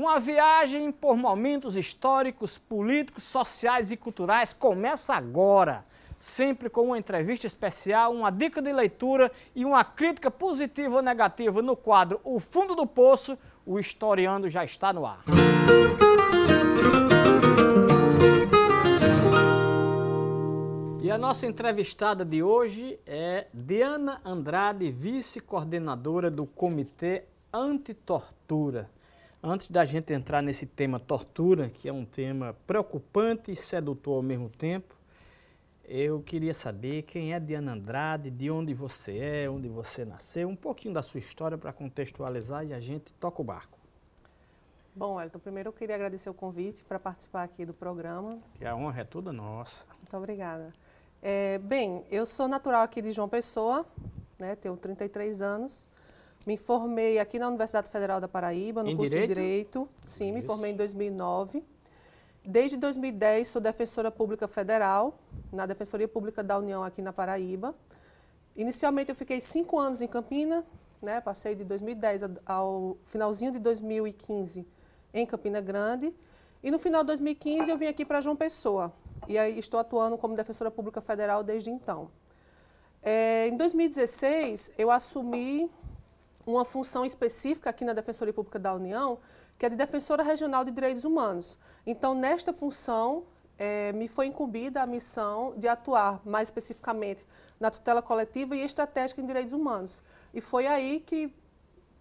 Uma viagem por momentos históricos, políticos, sociais e culturais começa agora. Sempre com uma entrevista especial, uma dica de leitura e uma crítica positiva ou negativa no quadro O Fundo do Poço, o historiando já está no ar. E a nossa entrevistada de hoje é Diana Andrade, vice-coordenadora do Comitê Antitortura. Antes da gente entrar nesse tema tortura, que é um tema preocupante e sedutor ao mesmo tempo, eu queria saber quem é Diana Andrade, de onde você é, onde você nasceu, um pouquinho da sua história para contextualizar e a gente toca o barco. Bom, Elton, primeiro eu queria agradecer o convite para participar aqui do programa. Que a honra é toda nossa. Muito obrigada. É, bem, eu sou natural aqui de João Pessoa, né, tenho 33 anos. Me formei aqui na Universidade Federal da Paraíba, no em curso direito? de Direito. Sim, me Isso. formei em 2009. Desde 2010 sou defensora pública federal, na Defensoria Pública da União aqui na Paraíba. Inicialmente eu fiquei cinco anos em Campina, né, passei de 2010 a- ao finalzinho de 2015 em Campina Grande. E no final de 2015 eu vim aqui para João Pessoa. E aí estou atuando como defensora pública federal desde então. É, em 2016, eu assumi uma função específica aqui na Defensoria Pública da União, que é de Defensora Regional de Direitos Humanos. Então, nesta função, eh, me foi incumbida a missão de atuar mais especificamente na tutela coletiva e estratégica em direitos humanos. E foi aí que,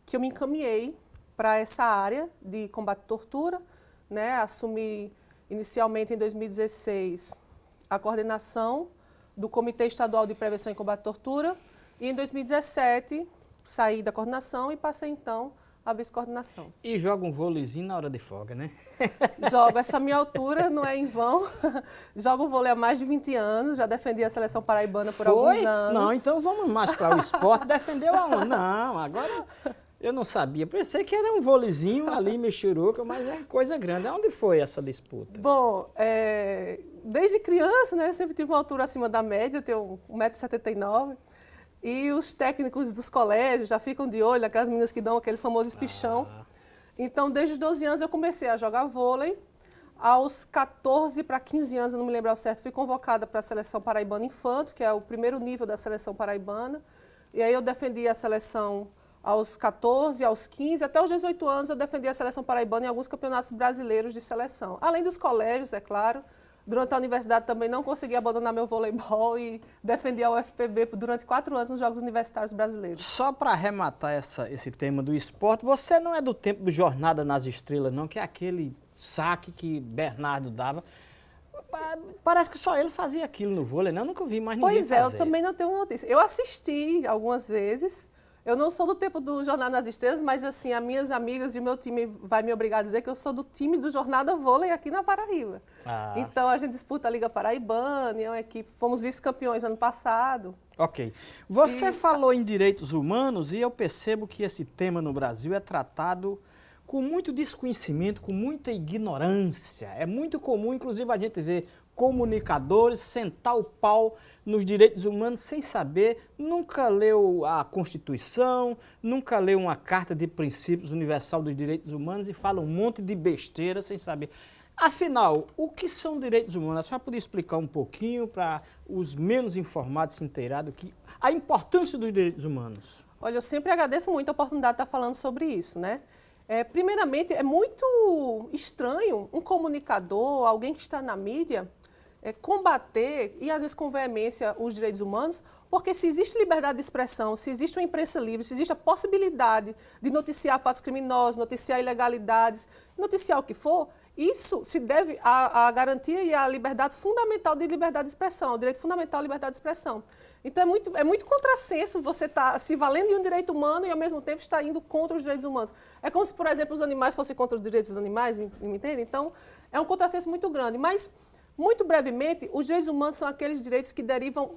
que eu me encaminhei para essa área de combate à tortura, né? assumi inicialmente em 2016 a coordenação do Comitê Estadual de Prevenção e Combate à Tortura e em 2017 saí da coordenação e passei então à vice-coordenação. E joga um vôleizinho na hora de folga, né? Jogo essa minha altura, não é em vão. Jogo vôlei há mais de 20 anos, já defendi a seleção paraibana por alguns anos. Não, então vamos mais para o esporte. Defendeu aonde? Não, agora eu não sabia. Pensei que era um vôleizinho ali, mexeruca, mas é coisa grande. Onde foi essa disputa? Bom, é, desde criança, né, sempre tive uma altura acima da média, tenho 1,79m. E os técnicos dos colégios já ficam de olho, aquelas meninas que dão aquele famoso espichão. Então, desde os 12 anos eu comecei a jogar vôlei. Aos 14 para 15 anos, eu não me lembro ao certo, fui convocada para a seleção paraibana infanto, que é o primeiro nível da seleção paraibana. E aí eu defendi a seleção aos 14, aos 15, até os 18 anos eu defendi a seleção paraibana em alguns campeonatos brasileiros de seleção. Além dos colégios, é claro. Durante a universidade também não consegui abandonar meu voleibol e defendi a UFPB durante quatro anos nos Jogos Universitários Brasileiros. Só para arrematar essa, esse tema do esporte, você não é do tempo do Jornada nas Estrelas, não, que é aquele saque que Bernardo dava. Pa- Parece que só ele fazia aquilo no vôlei, né? Eu nunca vi mais ninguém Pois é, eu fazer. também não tenho notícia. Eu assisti algumas vezes. Eu não sou do tempo do Jornada nas Estrelas, mas assim, as minhas amigas e o meu time vai me obrigar a dizer que eu sou do time do Jornada Vôlei aqui na Paraíba. Ah. Então a gente disputa a Liga Paraibana, é uma equipe, fomos vice-campeões ano passado. Ok. Você falou em direitos humanos e eu percebo que esse tema no Brasil é tratado com muito desconhecimento, com muita ignorância. É muito comum, inclusive, a gente ver comunicadores sentar o pau nos direitos humanos sem saber, nunca leu a Constituição, nunca leu uma Carta de Princípios Universal dos Direitos Humanos e fala um monte de besteira sem saber. Afinal, o que são direitos humanos? A senhora podia explicar um pouquinho para os menos informados se inteirarem que a importância dos direitos humanos? Olha, eu sempre agradeço muito a oportunidade de estar falando sobre isso, né? É, primeiramente, é muito estranho um comunicador, alguém que está na mídia, é, combater, e às vezes com veemência, os direitos humanos, porque se existe liberdade de expressão, se existe uma imprensa livre, se existe a possibilidade de noticiar fatos criminosos, noticiar ilegalidades, noticiar o que for, isso se deve à, à garantia e à liberdade fundamental de liberdade de expressão, ao direito fundamental à liberdade de expressão. Então é muito, é muito contrassenso você estar se valendo de um direito humano e ao mesmo tempo estar indo contra os direitos humanos. É como se, por exemplo, os animais fossem contra os direitos dos animais, me, me entende? Então é um contrassenso muito grande. Mas, muito brevemente, os direitos humanos são aqueles direitos que derivam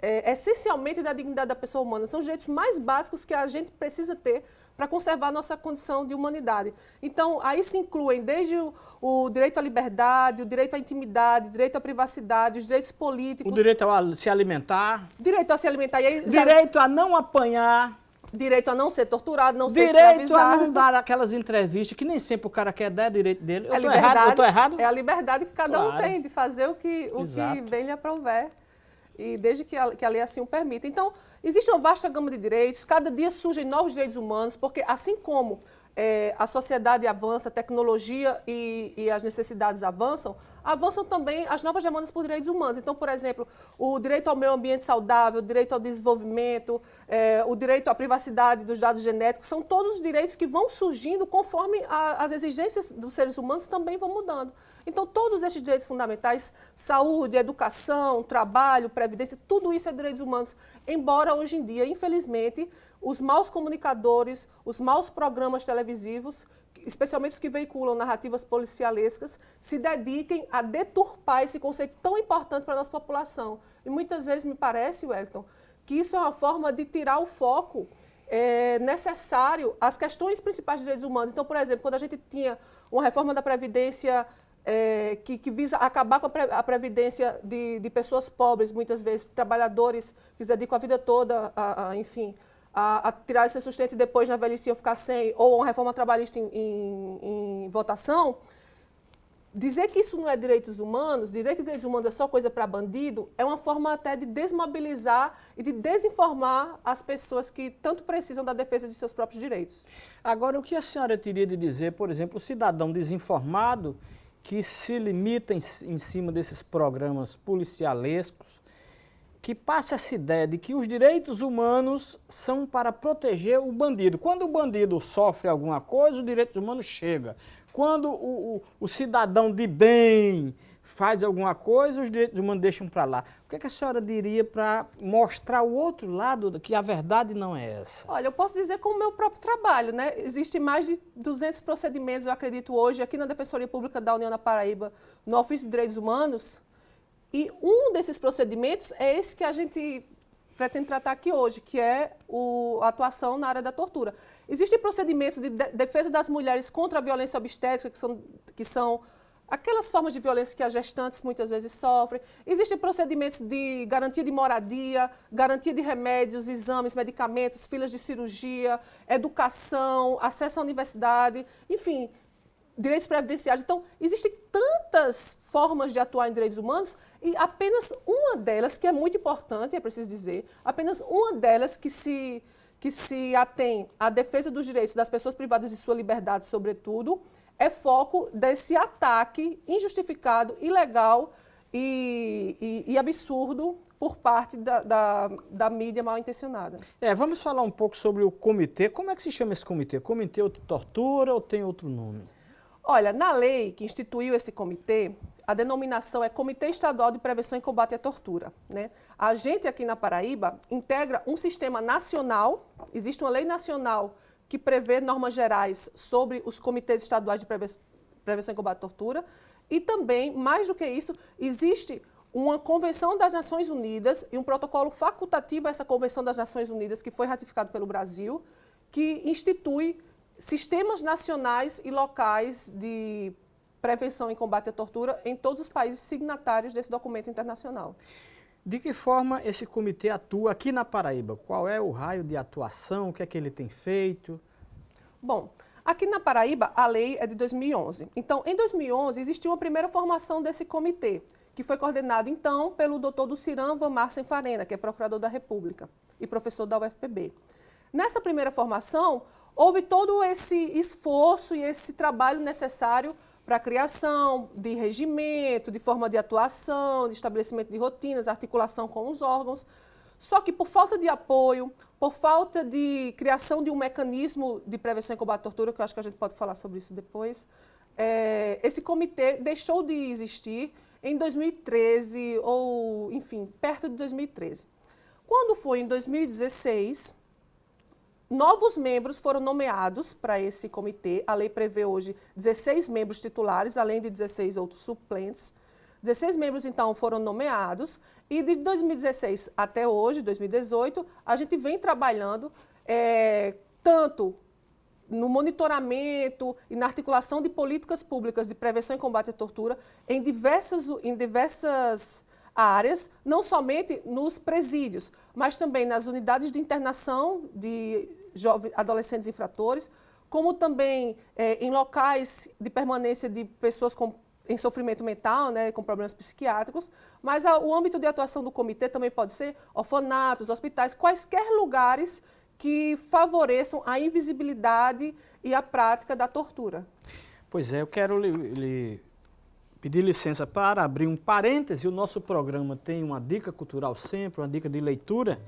é, essencialmente da dignidade da pessoa humana. São os direitos mais básicos que a gente precisa ter para conservar a nossa condição de humanidade. Então, aí se incluem desde o, o direito à liberdade, o direito à intimidade, o direito à privacidade, os direitos políticos, O direito a se alimentar, direito a se alimentar. E aí, já- direito a não apanhar, Direito a não ser torturado, não direito ser escravizado. Direito a não dar aquelas entrevistas que nem sempre o cara quer dar, é direito dele. Eu é tô errado? Eu tô errado? É a liberdade que cada claro. um tem de fazer o que, o que bem lhe aprouver. E desde que a, que a lei assim o permita. Então, existe uma vasta gama de direitos, cada dia surgem novos direitos humanos, porque assim como é, a sociedade avança, a tecnologia e, e, as necessidades avançam, avançam também as novas demandas por direitos humanos. Então, por exemplo, o direito ao meio ambiente saudável, o direito ao desenvolvimento, é, o direito à privacidade dos dados genéticos, são todos os direitos que vão surgindo conforme a, as exigências dos seres humanos também vão mudando. Então, todos esses direitos fundamentais, saúde, educação, trabalho, previdência, tudo isso é direitos humanos. Embora hoje em dia, infelizmente, os maus comunicadores, os maus programas televisivos, especialmente os que veiculam narrativas policialescas, se dediquem a deturpar esse conceito tão importante para a nossa população. E muitas vezes me parece, Wellington, que isso é uma forma de tirar o foco é, necessário às questões principais de direitos humanos. Então, por exemplo, quando a gente tinha uma reforma da Previdência é, que, que, visa acabar com a, pre, a previdência de, de, pessoas pobres, muitas vezes, trabalhadores que se dedicam a vida toda, a, a enfim, a, a, tirar esse sustento e depois na velhice ficar sem, ou uma reforma trabalhista em, em, em, votação, dizer que isso não é direitos humanos, dizer que direitos humanos é só coisa para bandido, é uma forma até de desmobilizar e de desinformar as pessoas que tanto precisam da defesa de seus próprios direitos. Agora, o que a senhora teria de dizer, por exemplo, o cidadão desinformado que se limita em, em cima desses programas policialescos, que passa essa ideia de que os direitos humanos são para proteger o bandido. Quando o bandido sofre alguma coisa, o direito humano chega. Quando o, o, o cidadão de bem faz alguma coisa, os direitos humanos deixam para lá. O que, é que, a senhora diria para mostrar o outro lado, que a verdade não é essa? Olha, eu posso dizer com o meu próprio trabalho, né? Existem mais de 200 procedimentos, eu acredito, hoje, aqui na Defensoria Pública da União da Paraíba, no Ofício de Direitos Humanos, e um desses procedimentos é esse que a gente pretende tratar aqui hoje, que é o, a atuação na área da tortura. Existem procedimentos de defesa das mulheres contra a violência obstétrica, que são, que são aquelas formas de violência que as gestantes muitas vezes sofrem. Existem procedimentos de garantia de moradia, garantia de remédios, exames, medicamentos, filas de cirurgia, educação, acesso à universidade, enfim, direitos previdenciários. Então, existem tantas formas de atuar em direitos humanos e apenas uma delas, que é muito importante, é preciso dizer, apenas uma delas que se, que se atém à defesa dos direitos das pessoas privadas de sua liberdade, sobretudo, é foco desse ataque injustificado, ilegal e, e, e absurdo por parte da, da, da, mídia mal intencionada. É, vamos falar um pouco sobre o comitê. Como é que se chama esse comitê? Comitê de Tortura ou tem outro nome? Olha, na lei que instituiu esse comitê, a denominação é Comitê Estadual de Prevenção e Combate à Tortura. Né? A gente aqui na Paraíba integra um sistema nacional, existe uma lei nacional que prevê normas gerais sobre os comitês estaduais de prevenção e combate à tortura, e também, mais do que isso, existe uma Convenção das Nações Unidas e um protocolo facultativo a essa Convenção das Nações Unidas, que foi ratificado pelo Brasil, que institui sistemas nacionais e locais de prevenção e combate à tortura em todos os países signatários desse documento internacional. De que forma esse comitê atua aqui na Paraíba? Qual é o raio de atuação? O que é que ele tem feito? Bom, aqui na Paraíba a lei é de 2011. Então, em 2011 existiu uma primeira formação desse comitê, que foi coordenado então pelo doutor Duciran Van Marcen Farena, que é procurador da República e professor da UFPB. Nessa primeira formação, houve todo esse esforço e esse trabalho necessário para a criação de regimento, de forma de atuação, de estabelecimento de rotinas, articulação com os órgãos. Só que por falta de apoio, por falta de criação de um mecanismo de prevenção e combate à tortura, que eu acho que a gente pode falar sobre isso depois, é, esse comitê deixou de existir em 2013, ou, enfim, perto de 2013. Quando foi em 2016, Novos membros foram nomeados para esse comitê. A lei prevê hoje 16 membros titulares, além de 16 outros suplentes. 16 membros, então, foram nomeados. E de 2016 até hoje, 2018, a gente vem trabalhando é, tanto no monitoramento e na articulação de políticas públicas de prevenção e combate à tortura em diversas, em diversas áreas, não somente nos presídios, mas também nas unidades de internação de adolescentes infratores, como também é, em locais de permanência de pessoas com, em sofrimento mental, né, com problemas psiquiátricos, mas a, o âmbito de atuação do comitê também pode ser orfanatos, hospitais, quaisquer lugares que favoreçam a invisibilidade e a prática da tortura. Pois é, eu quero lhe, lhe pedir licença para abrir um parêntese. O nosso programa tem uma dica cultural sempre, uma dica de leitura.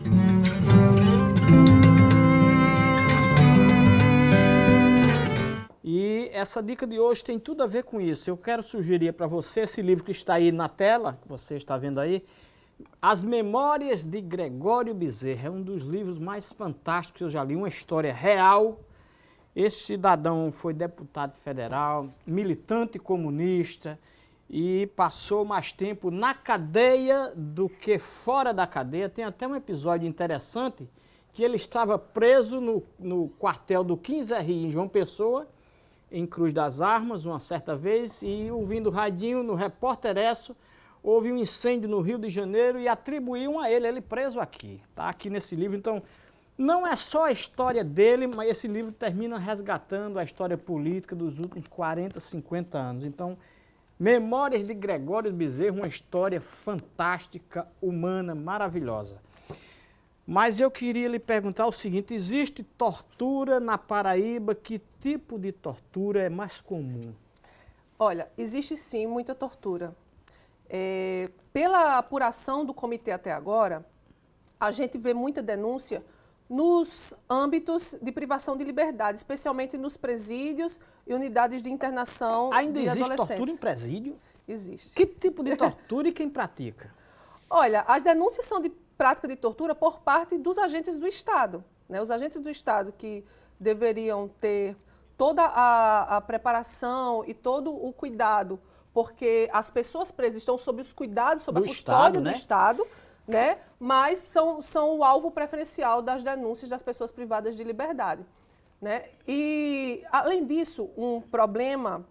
Essa dica de hoje tem tudo a ver com isso. Eu quero sugerir para você esse livro que está aí na tela, que você está vendo aí, As Memórias de Gregório Bezerra. É um dos livros mais fantásticos que eu já li, uma história real. Esse cidadão foi deputado federal, militante comunista, e passou mais tempo na cadeia do que fora da cadeia. Tem até um episódio interessante que ele estava preso no, no quartel do 15RI em João Pessoa, em Cruz das Armas, uma certa vez, e ouvindo radinho no Repórter Esso, houve um incêndio no Rio de Janeiro e atribuíam a ele, ele preso aqui, tá aqui nesse livro. Então, não é só a história dele, mas esse livro termina resgatando a história política dos últimos 40, 50 anos. Então, Memórias de Gregório Bezerra, uma história fantástica, humana, maravilhosa. Mas eu queria lhe perguntar o seguinte, existe tortura na Paraíba? Que tipo de tortura é mais comum? Olha, existe sim muita tortura. É, pela apuração do comitê até agora, a gente vê muita denúncia nos âmbitos de privação de liberdade, especialmente nos presídios e unidades de internação Ainda de existe tortura em presídio? Existe. Que tipo de tortura e quem pratica? Olha, as denúncias são de prática de tortura por parte dos agentes do Estado. Né? Os agentes do Estado que deveriam ter toda a, a preparação e todo o cuidado, porque as pessoas presas estão sob os cuidados, sob do a custódia Estado, né? do Estado, né? mas são, são o alvo preferencial das denúncias das pessoas privadas de liberdade. Né? E, além disso, um problema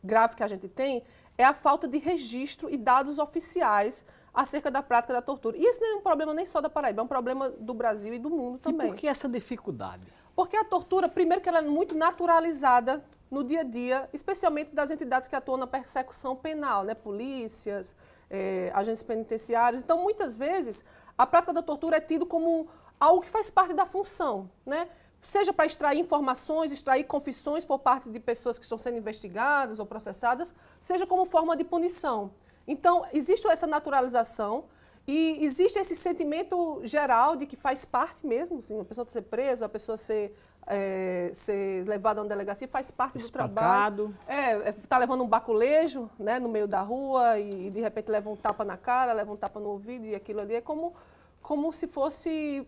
grave que a gente tem é a falta de registro e dados oficiais acerca da prática da tortura. E isso não é um problema nem só da Paraíba, é um problema do Brasil e do mundo também. E por que essa dificuldade? Porque a tortura, primeiro que ela é muito naturalizada no dia a dia, especialmente das entidades que atuam na persecução penal, né? polícias, é, agentes penitenciários. Então, muitas vezes, a prática da tortura é tido como algo que faz parte da função, né? seja para extrair informações, extrair confissões por parte de pessoas que estão sendo investigadas ou processadas, seja como forma de punição. Então, existe essa naturalização e existe esse sentimento geral de que faz parte mesmo, assim, a pessoa ser presa, a pessoa ser é, ser levado a uma delegacia, faz parte Espancado. do trabalho. É, está é, levando um baculejo né, no meio da rua e, e, de repente leva um tapa na cara, leva um tapa no ouvido e aquilo ali é como, como se fosse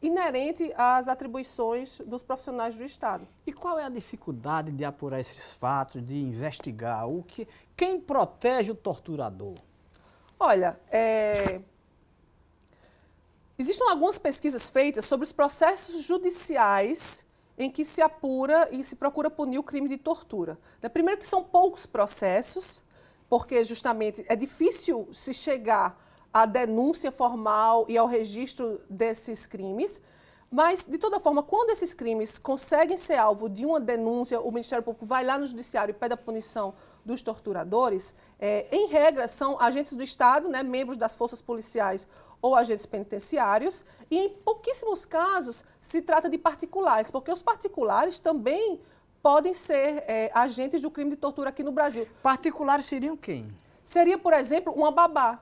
inerente às atribuições dos profissionais do Estado. E qual é a dificuldade de apurar esses fatos, de investigar? O que, quem protege o torturador? Olha, é, existem algumas pesquisas feitas sobre os processos judiciais em que se apura e se procura punir o crime de tortura. Né, primeiro que são poucos processos, porque justamente é difícil se chegar à denúncia formal e ao registro desses crimes, mas, de toda forma, quando esses crimes conseguem ser alvo de uma denúncia, o Ministério Público vai lá no Judiciário e pede a punição dos torturadores, é, em regra, são agentes do Estado, né, membros das forças policiais ou agentes penitenciários, e em pouquíssimos casos se trata de particulares, porque os particulares também podem ser é, agentes do crime de tortura aqui no Brasil. Particulares seriam quem? Seria, por exemplo, uma babá.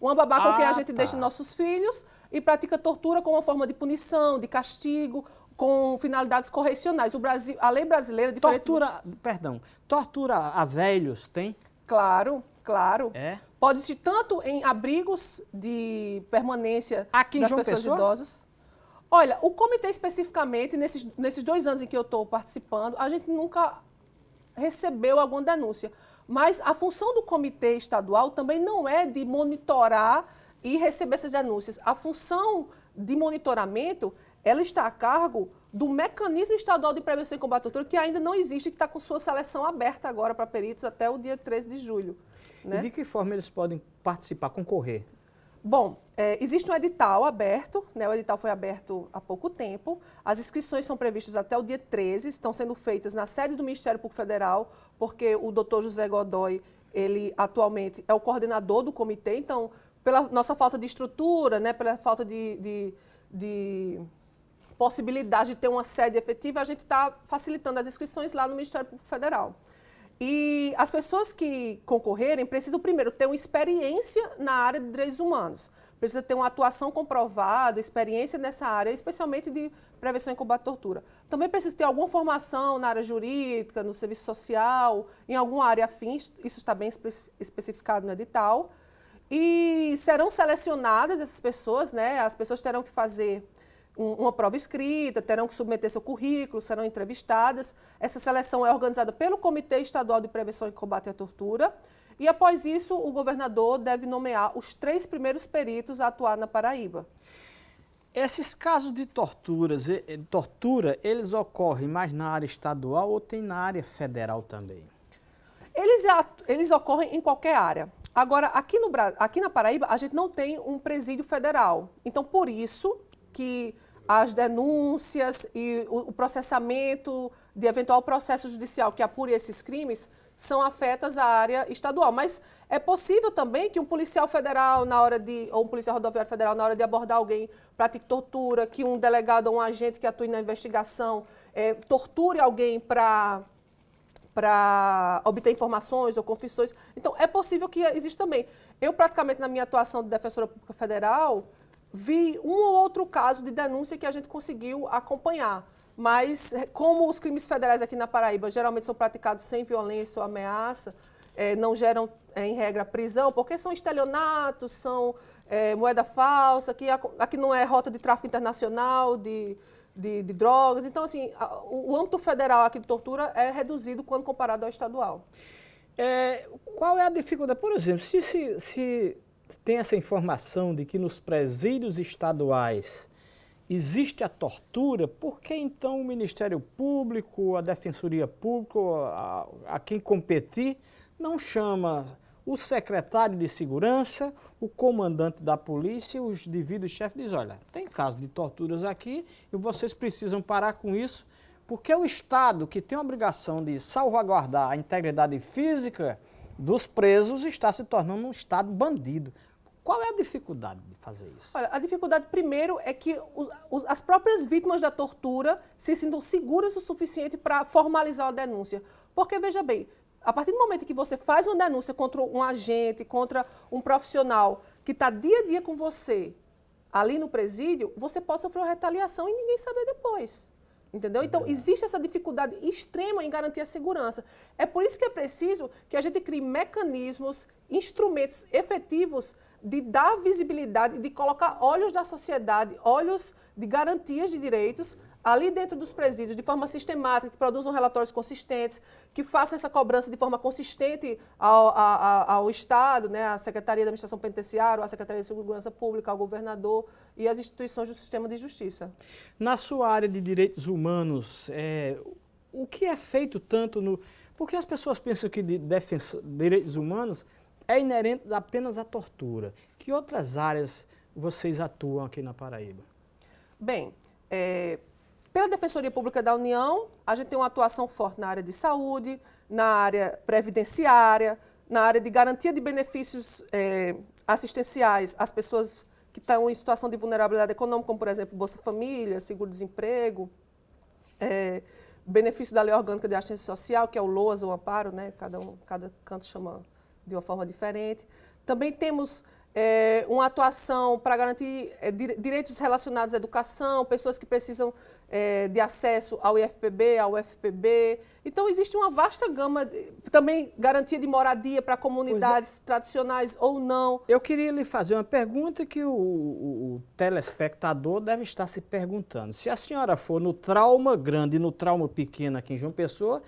Uma babá ah, com quem a ah, gente tá. deixa nossos filhos e pratica tortura como uma forma de punição, de castigo, com finalidades correcionais. O Brasil, a lei brasileira... Tortura, perdão, tortura a velhos tem? Claro, claro. É? Pode existir tanto em abrigos de permanência Aqui das pessoas Pessoa? idosas. Olha, o comitê especificamente, nesses, nesses dois anos em que eu estou participando, a gente nunca recebeu alguma denúncia. Mas a função do comitê estadual também não é de monitorar e receber essas denúncias. A função de monitoramento, ela está a cargo do mecanismo estadual de prevenção e combate à tortura, que ainda não existe, que está com sua seleção aberta agora para peritos até o dia 13 de julho. Né? E de que forma eles podem participar, concorrer? Bom, é, existe um edital aberto, né, o edital foi aberto há pouco tempo, as inscrições são previstas até o dia 13, estão sendo feitas na sede do Ministério Público Federal, porque o doutor José Godoy, ele atualmente é o coordenador do comitê, então, pela nossa falta de estrutura, né, pela falta de, de, de possibilidade de ter uma sede efetiva, a gente está facilitando as inscrições lá no Ministério Público Federal. E as pessoas que concorrerem precisam, primeiro, ter uma experiência na área de direitos humanos. Precisa ter uma atuação comprovada, experiência nessa área, especialmente de prevenção e combate à tortura. Também precisa ter alguma formação na área jurídica, no serviço social, em alguma área afim, isso está bem especificado no edital. E serão selecionadas essas pessoas, né? As pessoas terão que fazer uma prova escrita, terão que submeter seu currículo, serão entrevistadas. Essa seleção é organizada pelo Comitê Estadual de Prevenção e Combate à Tortura. E após isso, o governador deve nomear os três primeiros peritos a atuar na Paraíba. Esses casos de torturas, tortura, eles ocorrem mais na área estadual ou tem na área federal também? Eles, eles ocorrem em qualquer área. Agora, aqui, no, aqui na Paraíba, a gente não tem um presídio federal. Então, por isso que as denúncias e o processamento de eventual processo judicial que apure esses crimes são afetas à área estadual. Mas é possível também que um policial federal, na hora de, ou um policial rodoviário federal, na hora de abordar alguém, pratique tortura, que um delegado ou um agente que atue na investigação é, torture alguém para para obter informações ou confissões. Então, é possível que exista também. Eu, praticamente, na minha atuação de defensora pública federal, vi um ou outro caso de denúncia que a gente conseguiu acompanhar. Mas, eh, como os crimes federais aqui na Paraíba geralmente são praticados sem violência ou ameaça, é, não geram, é, em regra, prisão, porque são estelionatos, são é, moeda falsa, aqui, aqui não é rota de tráfico internacional de, de, de drogas. Então, assim, a, o, o âmbito federal aqui de tortura é reduzido quando comparado ao estadual. É, qual é a dificuldade? Por exemplo, se, se, se tem essa informação de que nos presídios estaduais existe a tortura, por que então o Ministério Público, a Defensoria Pública, a, a quem competir, não chama o secretário de segurança, o comandante da polícia os devidos chefes diz, olha, tem casos de torturas aqui e vocês precisam parar com isso, porque o Estado, que tem a obrigação de salvaguardar a integridade física dos presos está se tornando um Estado bandido. Qual é a dificuldade de fazer isso? Olha, a dificuldade primeiro é que os, os, as próprias vítimas da tortura se sintam seguras o suficiente para formalizar a denúncia. Porque, veja bem, a partir do momento que você faz uma denúncia contra um agente, contra um profissional que está dia a dia com você ali no presídio, você pode sofrer uma retaliação e ninguém saber depois. Entendeu? Então, existe essa dificuldade extrema em garantir a segurança. É por isso que é preciso que a gente crie mecanismos, instrumentos efetivos de dar visibilidade, de colocar olhos da sociedade, olhos de garantias de direitos ali dentro dos presídios, de forma sistemática, que produzam relatórios consistentes, que façam essa cobrança de forma consistente ao, ao, ao Estado, né, à Secretaria da Administração Penitenciária, à Secretaria de Segurança Pública, ao governador e às instituições do sistema de justiça. Na sua área de direitos humanos, é, o que é feito tanto no... Porque as pessoas pensam que de defensa, direitos humanos é inerente apenas à tortura. Que outras áreas vocês atuam aqui na Paraíba? Bem, é, pela Defensoria Pública da União, a gente tem uma atuação forte na área de saúde, na área previdenciária, na área de garantia de benefícios é, assistenciais às pessoas que estão em situação de vulnerabilidade econômica, como, por exemplo, Bolsa Família, seguro-desemprego, é, benefício da Lei Orgânica de Assistência Social, que é o LOAS, o amparo, né? cada, um, cada canto chama de uma forma diferente. Também temos é, uma atuação para garantir é, direitos relacionados à educação, pessoas que precisam é, de acesso ao IFPB, ao UFPB. Então, existe uma vasta gama, de, também garantia de moradia para comunidades é. tradicionais ou não. Eu queria lhe fazer uma pergunta que o, o, o, telespectador deve estar se perguntando. Se a senhora for no trauma grande e no trauma pequeno aqui em João Pessoa,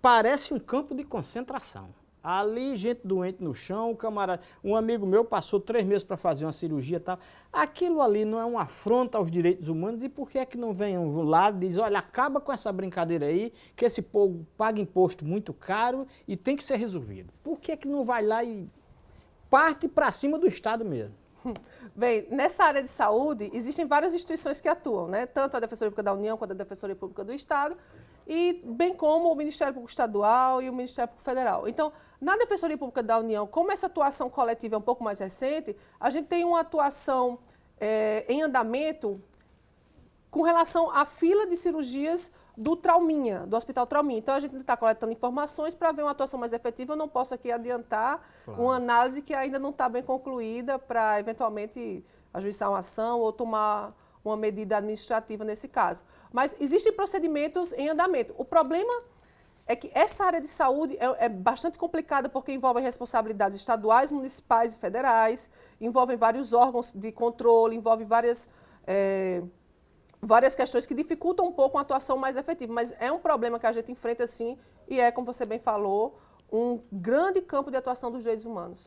parece um campo de concentração. Ali, gente doente no chão, um camarada, um amigo meu passou três meses para fazer uma cirurgia e tal. Aquilo ali não é uma afronta aos direitos humanos e por que é que não vem um lado e diz, olha, acaba com essa brincadeira aí, que esse povo paga imposto muito caro e tem que ser resolvido. Por que é que não vai lá e parte para cima do Estado mesmo? Bem, nessa área de saúde, existem várias instituições que atuam, né? tanto a Defensoria Pública da União quanto a Defensoria Pública do Estado, e bem como o Ministério Público Estadual e o Ministério Público Federal. Então, na Defensoria Pública da União, como essa atuação coletiva é um pouco mais recente, a gente tem uma atuação é, em andamento com relação à fila de cirurgias do Trauminha, do Hospital Trauminha. Então, a gente está coletando informações para ver uma atuação mais efetiva. Eu não posso aqui adiantar claro. uma análise que ainda não está bem concluída para, eventualmente, ajuizar uma ação ou tomar uma medida administrativa nesse caso. Mas existem procedimentos em andamento. O problema é que essa área de saúde é, é, bastante complicada porque envolve responsabilidades estaduais, municipais e federais, envolve vários órgãos de controle, envolve várias... É, várias questões que dificultam um pouco uma atuação mais efetiva, mas é um problema que a gente enfrenta sim e é, como você bem falou, um grande campo de atuação dos direitos humanos.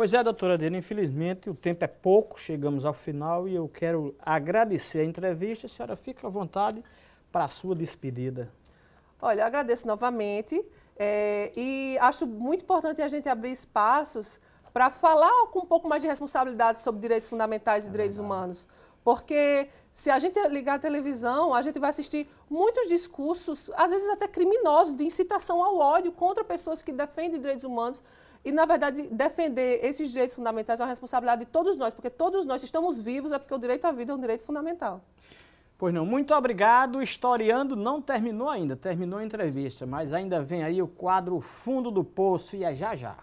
Pois é, doutora Adena, infelizmente o tempo é pouco, chegamos ao final e eu quero agradecer a entrevista. A senhora fica à vontade para a sua despedida. Olha, eu agradeço novamente é, e acho muito importante a gente abrir espaços para falar com um pouco mais de responsabilidade sobre direitos fundamentais e é direitos verdade. humanos. Porque se a gente ligar a televisão, a gente vai assistir muitos discursos, às vezes até criminosos, de incitação ao ódio contra pessoas que defendem direitos humanos. E, na verdade, defender esses direitos fundamentais é uma responsabilidade de todos nós, porque todos nós estamos vivos, é porque o direito à vida é um direito fundamental. Pois não, muito obrigado. Historiando não terminou ainda, terminou a entrevista, mas ainda vem aí o quadro Fundo do Poço e é já já.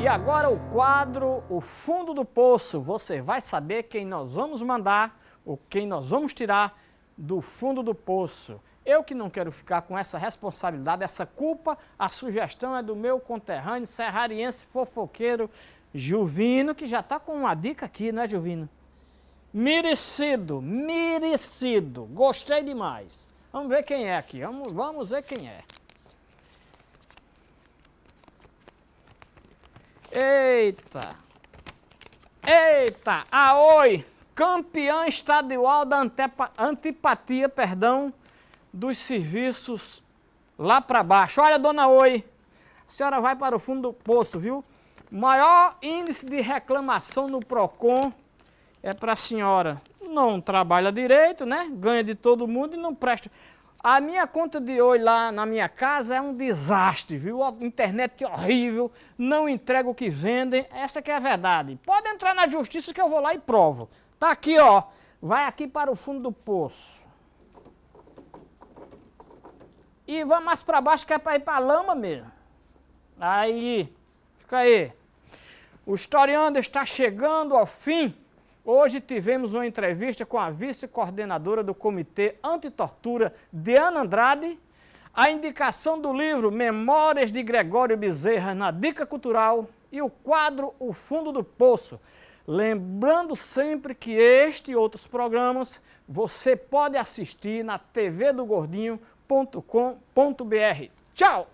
E agora o quadro O Fundo do Poço. Você vai saber quem nós vamos mandar ou quem nós vamos tirar do fundo do poço. Eu que não quero ficar com essa responsabilidade, essa culpa, a sugestão é do meu conterrâneo serrariense fofoqueiro Juvino, que já está com uma dica aqui, né Juvino? Merecido, merecido, gostei demais. Vamos ver quem é aqui, vamos, vamos ver quem é. Eita! Eita! Aoi! Campeã estadual da antipatia, perdão, dos serviços lá para baixo. Olha, dona Oi, a senhora vai para o fundo do poço, viu? Maior índice de reclamação no PROCON é para a senhora. Não trabalha direito, né? Ganha de todo mundo e não presta. A minha conta de oi lá na minha casa é um desastre, viu? A internet horrível, não entrega o que vendem, essa que é a verdade. Pode entrar na justiça que eu vou lá e provo. Tá aqui, ó. Vai aqui para o fundo do poço. E vamos mais para baixo que é para ir para lama mesmo. Aí, fica aí. O historiando está chegando ao fim. Hoje tivemos uma entrevista com a vice-coordenadora do Comitê Antitortura, Diana Andrade, a indicação do livro Memórias de Gregório Bezerra na Dica Cultural e o quadro O Fundo do Poço. Lembrando sempre que este e outros programas você pode assistir na tvdogordinho.com.br. Tchau!